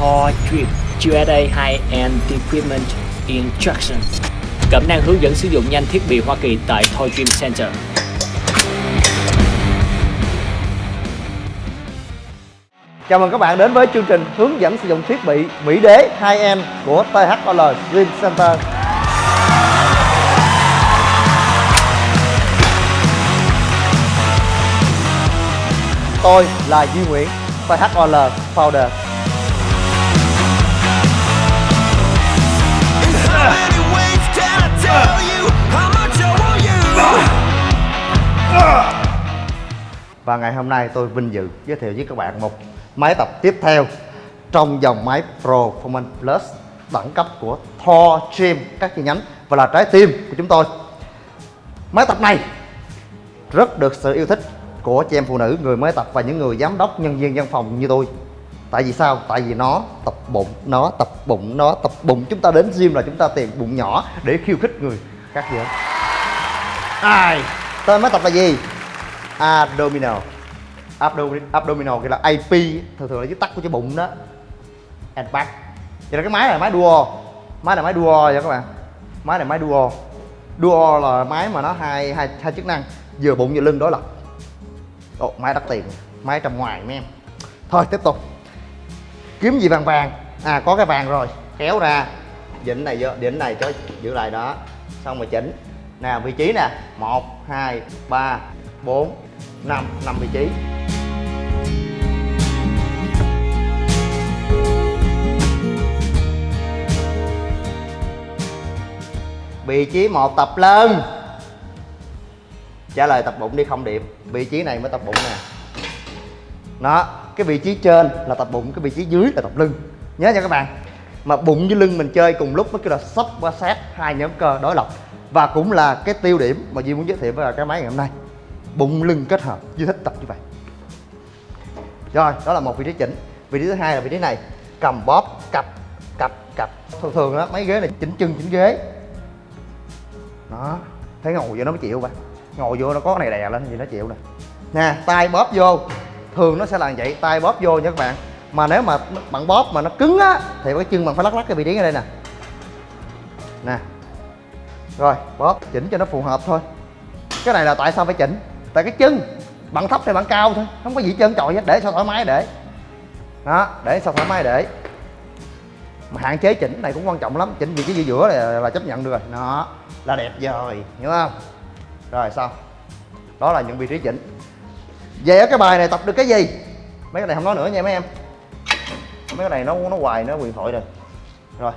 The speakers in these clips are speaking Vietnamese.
Thor Drip USA High-End Equipment Instruction Cẩm năng hướng dẫn sử dụng nhanh thiết bị Hoa Kỳ tại Toy Dream Center Chào mừng các bạn đến với chương trình hướng dẫn sử dụng thiết bị Mỹ Đế 2M của THOL Dream Center. Tôi là Duy Nguyễn, THOL Founder. Và ngày hôm nay tôi vinh dự giới thiệu với các bạn một máy tập tiếp theo trong dòng máy Pro Performance Plus đẳng cấp của Thor Gym các chi nhánh và là trái tim của chúng tôi. Máy tập này rất được sự yêu thích của chị em phụ nữ, người mới tập và những người giám đốc, nhân viên văn phòng như tôi. Tại vì sao? Tại vì nó tập bụng, nó tập bụng, nó tập bụng. Chúng ta đến gym là chúng ta tìm bụng nhỏ để khiêu khích người khác vậy. Ai? Tên máy tập là gì? Abdominal. Abdominal kia là AP Thường thường là viết tắt của cái bụng đó. And back. Vậy là cái máy này là máy duo. Máy này máy duo vậy các bạn. Máy này máy duo. Duo là máy mà nó hai hai hai chức năng. Vừa bụng vừa lưng đối lập. Ồ, máy đắt tiền. Máy trong ngoài mấy em. Thôi tiếp tục. Kiếm gì vàng vàng? À có cái vàng rồi. Kéo ra. Dĩnh này vô Dĩnh này cho giữ lại đó. Xong rồi chỉnh. Nè vị trí nè. 1, 2, 3, 4, 5 5 vị trí. Vị trí một tập lưng Trả lời tập bụng đi không điểm Vị trí này mới tập bụng nè. Đó Cái vị trí trên là tập bụng Cái vị trí dưới là tập lưng. Nhớ nha các bạn. Mà bụng với lưng mình chơi cùng lúc mới kêu là sắp qua sát Hai nhóm cơ đối lập. Và cũng là cái tiêu điểm Mà Duy muốn giới thiệu với cái máy ngày hôm nay. Bụng, lưng kết hợp Duy thích tập như vậy. Rồi, đó là một vị trí chỉnh. Vị trí thứ hai là vị trí này. Cầm bóp, cặp cặp cặp. Thường thường á, mấy ghế này chỉnh chân, chỉnh ghế. Đó. Thấy ngồi vô nó mới chịu bạn ngồi vô nó có cái này đè lên thì nó chịu nè. Nè, tay bóp vô. Thường nó sẽ là vậy, tay bóp vô nha các bạn mà nếu mà bạn bóp mà nó cứng á thì cái chân bạn phải lắc lắc cái vị trí ở đây nè. Nè. Rồi bóp chỉnh cho nó phù hợp thôi. Cái này là tại sao phải chỉnh? Tại cái chân bạn thấp thì bạn cao thôi không có gì trơn trọi hết để sao thoải mái để. Đó để sao thoải mái để. Mà hạn chế chỉnh này cũng quan trọng lắm chỉnh vị trí giữa giữa là, là chấp nhận được rồi. Nó là đẹp rồi hiểu không? Rồi xong đó là những vị trí chỉnh. Về ở cái bài này tập được cái gì? Mấy cái này không nói nữa nha mấy em mấy cái này nó nó hoài, nó quyền thoại rồi. Rồi.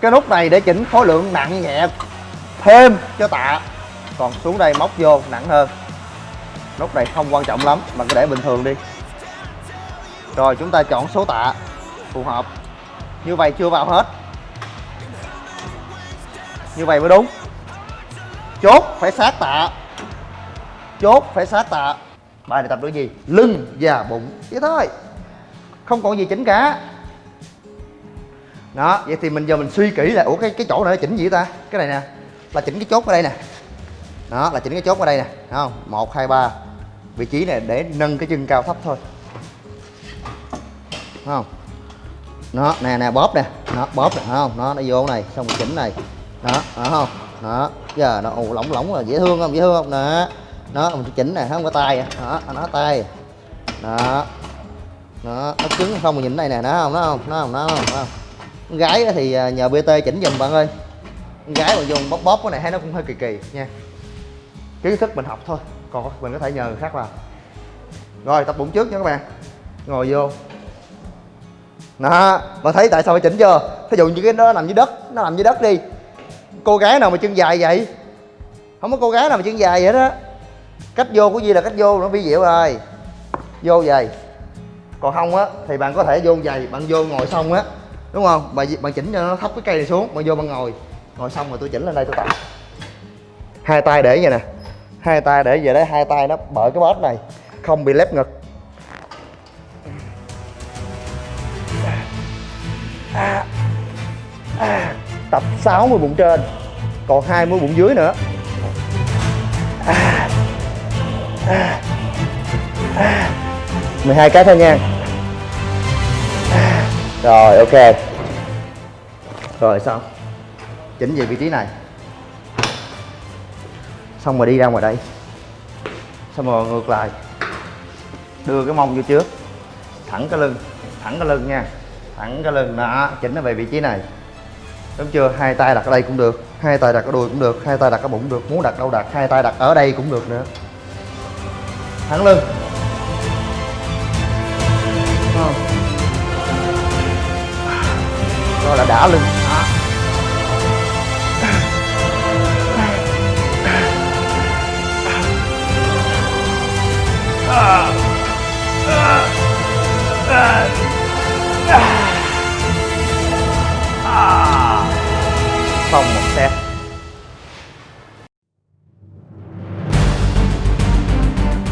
Cái nút này để chỉnh khối lượng nặng nhẹ thêm cho tạ. Còn xuống đây móc vô, nặng hơn. Nút này không quan trọng lắm, mà cứ để bình thường đi. Rồi, chúng ta chọn số tạ. Phù hợp. Như vậy chưa vào hết. Như vậy mới đúng. Chốt, phải sát tạ. Chốt, phải sát tạ. Bài này tập được gì? Lưng và bụng. Vậy thôi không còn gì chỉnh cả. Đó, vậy thì mình giờ mình suy kỹ là ủa, cái cái chỗ này nó chỉnh gì ta? Cái này nè, là chỉnh cái chốt ở đây nè. Đó, là chỉnh cái chốt ở đây nè, Thấy không? Một, hai, ba. Vị trí này để nâng cái chân cao thấp thôi. Đúng không? Nó nè nè, bóp nè. Nó bóp nè không? Nó nó vô này, xong rồi chỉnh này. Đó đó không? Đó, giờ nó ù lỏng lỏng là dễ thương không? Dễ thương không? Nè nó mình chỉnh này không? Có tay à. đó, nó tay. Đó nó nó cứng không mà nhìn này nè nó không nó không nó không nó không, nó không. Con gái thì à, nhờ bt chỉnh giùm bạn ơi. Con gái mà dùng bóp bóp cái này thấy nó cũng hơi kỳ kỳ nha. Kiến thức mình học thôi còn mình có thể nhờ người khác vào rồi tập bụng trước nha các bạn. Ngồi vô. Đó bạn thấy tại sao phải chỉnh chưa? Thí dụ như cái đó nằm dưới đất nó nằm dưới đất đi. Cô gái nào mà chân dài vậy? Không có cô gái nào mà chân dài vậy đó. Cách vô của gì là cách vô nó vi diệu rồi. Vô vậy còn không á thì bạn có thể vô giày bạn vô ngồi xong á đúng không? Bạn bạn chỉnh cho nó thấp cái cây này xuống bạn vô bạn ngồi. Ngồi xong rồi tôi chỉnh lên đây tôi tập. Hai tay để vậy nè. Hai tay để về đấy hai tay nó bởi cái bóp này không bị lép ngực. À, à, à tập 60 bụng trên còn 20 bụng dưới nữa. 12 cái thôi nha. Rồi, ok. Rồi, xong. Chỉnh về vị trí này. Xong rồi đi ra ngoài đây. Xong rồi ngược lại. Đưa cái mông vô trước. Thẳng cái lưng, thẳng cái lưng nha. Thẳng cái lưng, đó, chỉnh nó về vị trí này. Đúng chưa? Hai tay đặt ở đây cũng được, hai tay đặt ở đùi cũng được, hai tay đặt ở bụng cũng được, muốn đặt đâu đặt, hai tay đặt ở đây cũng được nữa. Thẳng lưng. Không. rồi là đã lưng xong một set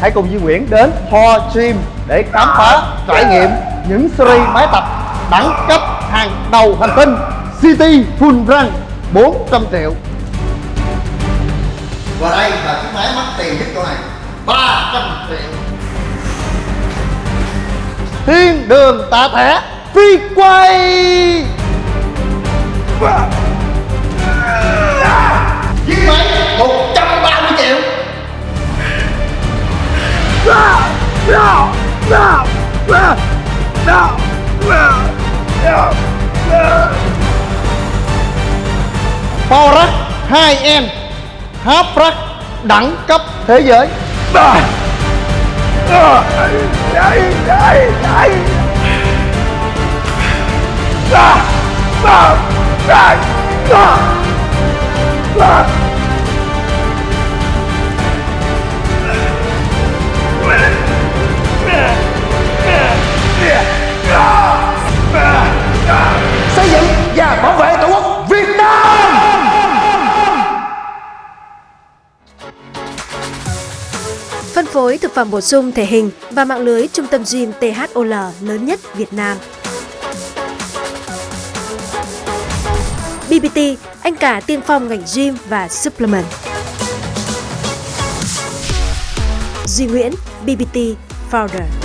hãy cùng Duy Nguyễn đến Ho Gym để khám phá trải nghiệm những series máy tập đẳng cấp hàng đầu hành tinh City Full Run 400 triệu. Và đây là chiếc máy mắc tiền nhất chỗ này 300 triệu. Thiên đường tạ thẻ phi quay. Chiếc máy 130 Power 2M Half Rack đẳng cấp thế giới. Ah! Phối thực phẩm bổ sung thể hình và mạng lưới trung tâm gym THOL lớn nhất Việt Nam. BBT, anh cả tiên phong ngành gym và supplement. Duy Nguyễn, BBT Founder.